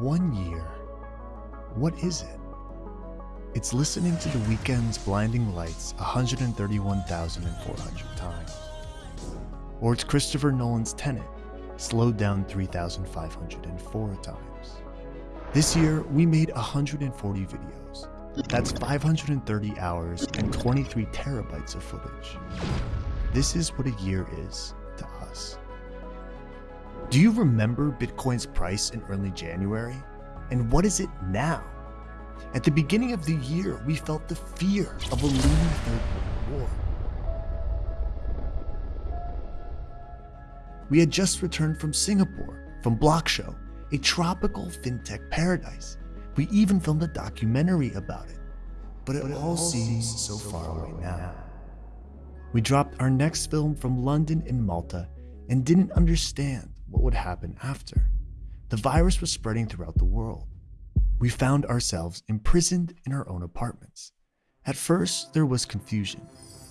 One year. What is it? It's listening to The Weeknd's Blinding Lights 131,400 times. Or it's Christopher Nolan's Tenet, slowed down 3,504 times. This year, we made 140 videos. That's 530 hours and 23 terabytes of footage. This is what a year is to us. Do you remember Bitcoin's price in early January? And what is it now? At the beginning of the year, we felt the fear of a looming third world war. We had just returned from Singapore, from Blockshow, a tropical fintech paradise. We even filmed a documentary about it. But it, but it all, all seems so far away now. We dropped our next film from London and Malta and didn't understand what would happen after. The virus was spreading throughout the world. We found ourselves imprisoned in our own apartments. At first, there was confusion.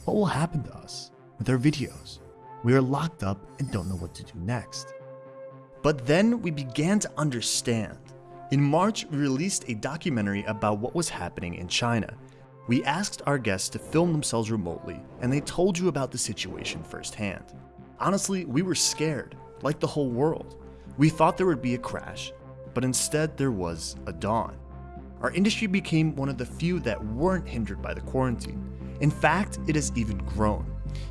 What will happen to us with our videos? We are locked up and don't know what to do next. But then we began to understand. In March, we released a documentary about what was happening in China. We asked our guests to film themselves remotely, and they told you about the situation firsthand. Honestly, we were scared, like the whole world. We thought there would be a crash, but instead there was a dawn. Our industry became one of the few that weren't hindered by the quarantine. In fact, it has even grown.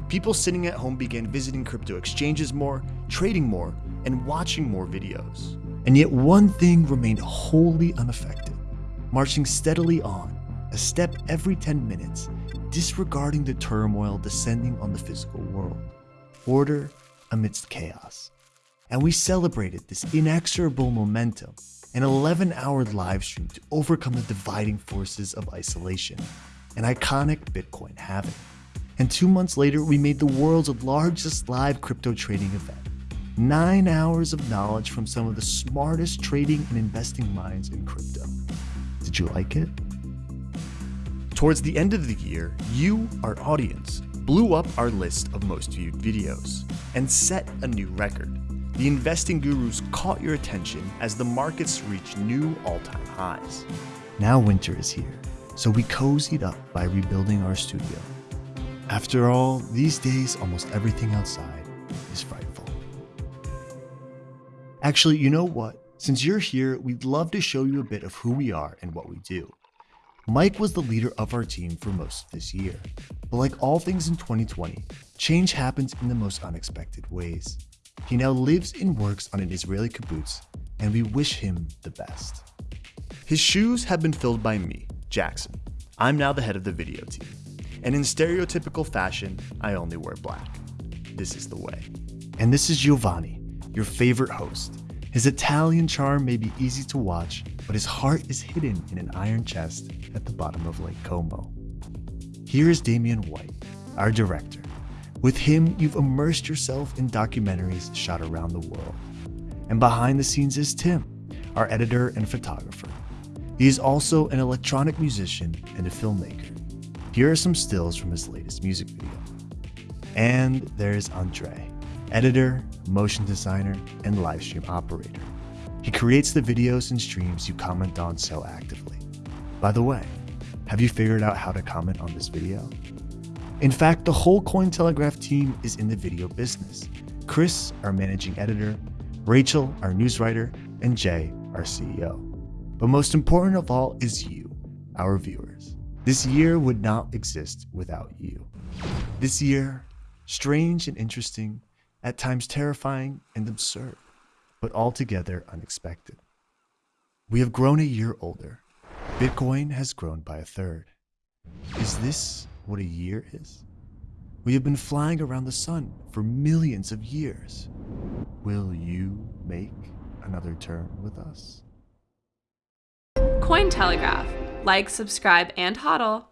People sitting at home began visiting crypto exchanges more, trading more, and watching more videos. And yet one thing remained wholly unaffected, marching steadily on, a step every 10 minutes, disregarding the turmoil descending on the physical world. Order amidst chaos. And we celebrated this inexorable momentum, an 11 hour live stream to overcome the dividing forces of isolation, an iconic Bitcoin halving. And two months later, we made the world's largest live crypto trading event. Nine hours of knowledge from some of the smartest trading and investing minds in crypto. Did you like it? Towards the end of the year, you, our audience, blew up our list of most viewed videos and set a new record. The investing gurus caught your attention as the markets reached new all-time highs. Now winter is here, so we cozied up by rebuilding our studio after all, these days, almost everything outside is frightful. Actually, you know what? Since you're here, we'd love to show you a bit of who we are and what we do. Mike was the leader of our team for most of this year. But like all things in 2020, change happens in the most unexpected ways. He now lives and works on an Israeli kibbutz, and we wish him the best. His shoes have been filled by me, Jackson. I'm now the head of the video team and in stereotypical fashion, I only wear black. This is the way. And this is Giovanni, your favorite host. His Italian charm may be easy to watch, but his heart is hidden in an iron chest at the bottom of Lake Como. Here is Damian White, our director. With him, you've immersed yourself in documentaries shot around the world. And behind the scenes is Tim, our editor and photographer. He is also an electronic musician and a filmmaker. Here are some stills from his latest music video. And there's Andre, editor, motion designer, and livestream operator. He creates the videos and streams you comment on so actively. By the way, have you figured out how to comment on this video? In fact, the whole Cointelegraph team is in the video business. Chris, our managing editor, Rachel, our news writer, and Jay, our CEO. But most important of all is you, our viewers. This year would not exist without you. This year, strange and interesting, at times terrifying and absurd, but altogether unexpected. We have grown a year older. Bitcoin has grown by a third. Is this what a year is? We have been flying around the sun for millions of years. Will you make another turn with us? Cointelegraph like, subscribe, and hodl.